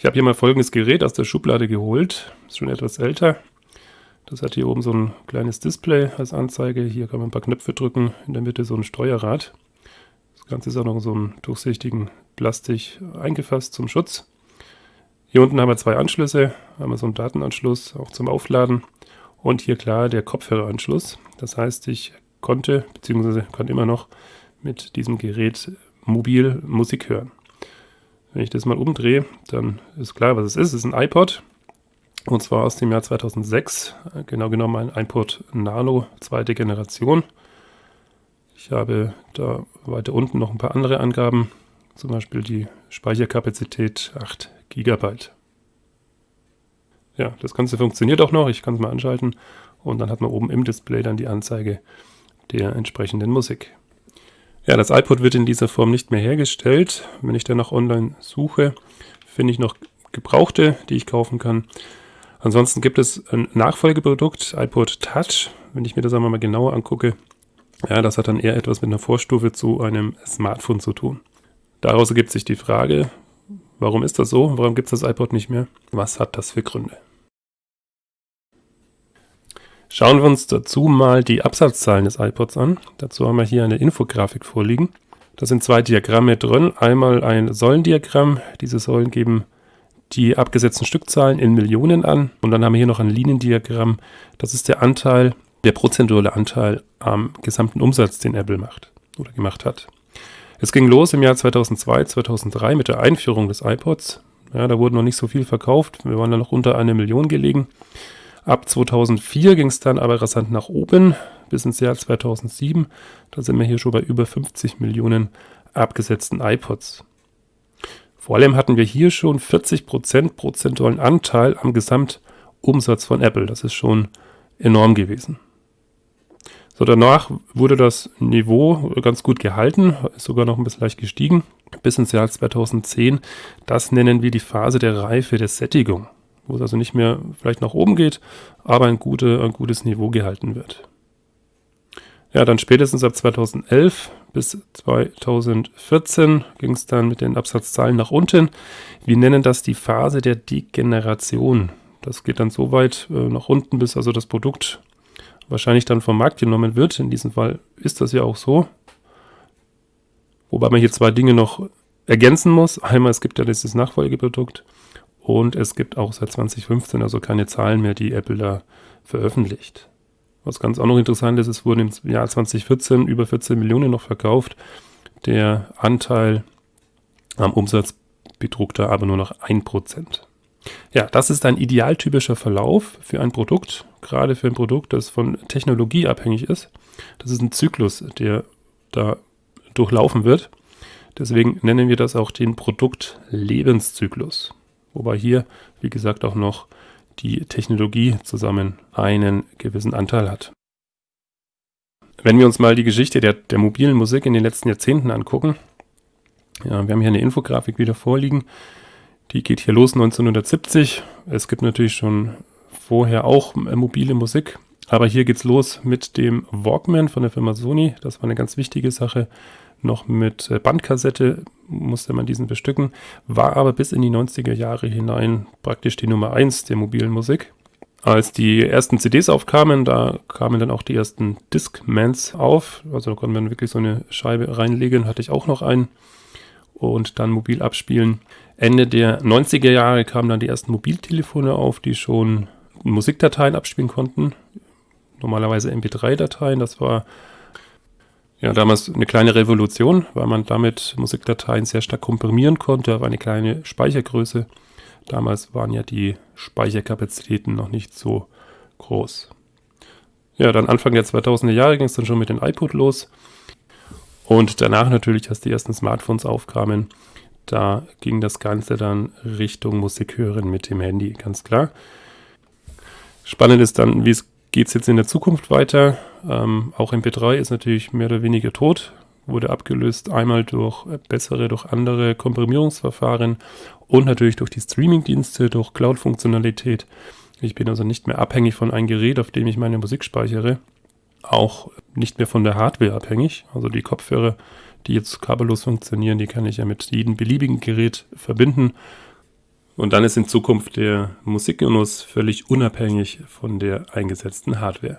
Ich habe hier mal folgendes Gerät aus der Schublade geholt. Ist schon etwas älter. Das hat hier oben so ein kleines Display als Anzeige. Hier kann man ein paar Knöpfe drücken. In der Mitte so ein Steuerrad. Das Ganze ist auch noch in so einem durchsichtigen Plastik eingefasst zum Schutz. Hier unten haben wir zwei Anschlüsse. Einmal so einen Datenanschluss, auch zum Aufladen. Und hier klar der Kopfhöreranschluss. Das heißt, ich konnte, beziehungsweise kann immer noch mit diesem Gerät mobil Musik hören. Wenn ich das mal umdrehe, dann ist klar, was es ist. Es ist ein iPod. Und zwar aus dem Jahr 2006. Genau genommen ein iPod Nano, zweite Generation. Ich habe da weiter unten noch ein paar andere Angaben. Zum Beispiel die Speicherkapazität 8 GB. Ja, das Ganze funktioniert auch noch. Ich kann es mal anschalten. Und dann hat man oben im Display dann die Anzeige der entsprechenden Musik. Ja, das iPod wird in dieser Form nicht mehr hergestellt. Wenn ich danach online suche, finde ich noch gebrauchte, die ich kaufen kann. Ansonsten gibt es ein Nachfolgeprodukt, iPod Touch. Wenn ich mir das einmal mal genauer angucke, ja, das hat dann eher etwas mit einer Vorstufe zu einem Smartphone zu tun. Daraus ergibt sich die Frage, warum ist das so? Warum gibt es das iPod nicht mehr? Was hat das für Gründe? Schauen wir uns dazu mal die Absatzzahlen des iPods an. Dazu haben wir hier eine Infografik vorliegen. Da sind zwei Diagramme drin. Einmal ein Säulendiagramm. Diese Säulen geben die abgesetzten Stückzahlen in Millionen an. Und dann haben wir hier noch ein Liniendiagramm. Das ist der Anteil, der prozentuale Anteil am gesamten Umsatz, den Apple macht oder gemacht hat. Es ging los im Jahr 2002, 2003 mit der Einführung des iPods. Ja, da wurden noch nicht so viel verkauft. Wir waren da noch unter einer Million gelegen. Ab 2004 ging es dann aber rasant nach oben bis ins Jahr 2007. Da sind wir hier schon bei über 50 Millionen abgesetzten iPods. Vor allem hatten wir hier schon 40% prozentualen Anteil am Gesamtumsatz von Apple. Das ist schon enorm gewesen. So, danach wurde das Niveau ganz gut gehalten, ist sogar noch ein bisschen leicht gestiegen, bis ins Jahr 2010. Das nennen wir die Phase der Reife der Sättigung wo es also nicht mehr vielleicht nach oben geht, aber ein, gute, ein gutes Niveau gehalten wird. Ja, dann spätestens ab 2011 bis 2014 ging es dann mit den Absatzzahlen nach unten. Wir nennen das die Phase der Degeneration. Das geht dann so weit äh, nach unten, bis also das Produkt wahrscheinlich dann vom Markt genommen wird. In diesem Fall ist das ja auch so. Wobei man hier zwei Dinge noch ergänzen muss. Einmal, es gibt ja dieses Nachfolgeprodukt und es gibt auch seit 2015 also keine Zahlen mehr, die Apple da veröffentlicht. Was ganz auch noch interessant ist, es wurden im Jahr 2014 über 14 Millionen noch verkauft. Der Anteil am Umsatz betrug da aber nur noch 1%. Ja, das ist ein idealtypischer Verlauf für ein Produkt, gerade für ein Produkt, das von Technologie abhängig ist. Das ist ein Zyklus, der da durchlaufen wird. Deswegen nennen wir das auch den Produktlebenszyklus wobei hier, wie gesagt, auch noch die Technologie zusammen einen gewissen Anteil hat. Wenn wir uns mal die Geschichte der, der mobilen Musik in den letzten Jahrzehnten angucken, ja, wir haben hier eine Infografik wieder vorliegen, die geht hier los 1970. Es gibt natürlich schon vorher auch mobile Musik, aber hier geht es los mit dem Walkman von der Firma Sony. Das war eine ganz wichtige Sache noch mit äh, Bandkassette musste man diesen bestücken, war aber bis in die 90er Jahre hinein praktisch die Nummer 1 der mobilen Musik. Als die ersten CDs aufkamen, da kamen dann auch die ersten Discmans auf. Also da konnte man wirklich so eine Scheibe reinlegen, hatte ich auch noch einen. Und dann mobil abspielen. Ende der 90er Jahre kamen dann die ersten Mobiltelefone auf, die schon Musikdateien abspielen konnten. Normalerweise MP3-Dateien. Das war ja, damals eine kleine Revolution, weil man damit Musikdateien sehr stark komprimieren konnte, aber eine kleine Speichergröße. Damals waren ja die Speicherkapazitäten noch nicht so groß. Ja, dann Anfang der 2000er Jahre ging es dann schon mit den iPod los. Und danach natürlich, als die ersten Smartphones aufkamen, da ging das Ganze dann Richtung Musik hören mit dem Handy, ganz klar. Spannend ist dann, wie es geht es jetzt in der Zukunft weiter. Ähm, auch MP3 ist natürlich mehr oder weniger tot, wurde abgelöst einmal durch bessere, durch andere Komprimierungsverfahren und natürlich durch die Streamingdienste, durch Cloud-Funktionalität. Ich bin also nicht mehr abhängig von einem Gerät, auf dem ich meine Musik speichere. Auch nicht mehr von der Hardware abhängig. Also die Kopfhörer, die jetzt kabellos funktionieren, die kann ich ja mit jedem beliebigen Gerät verbinden Und dann ist in Zukunft der Musikgenuss völlig unabhängig von der eingesetzten Hardware.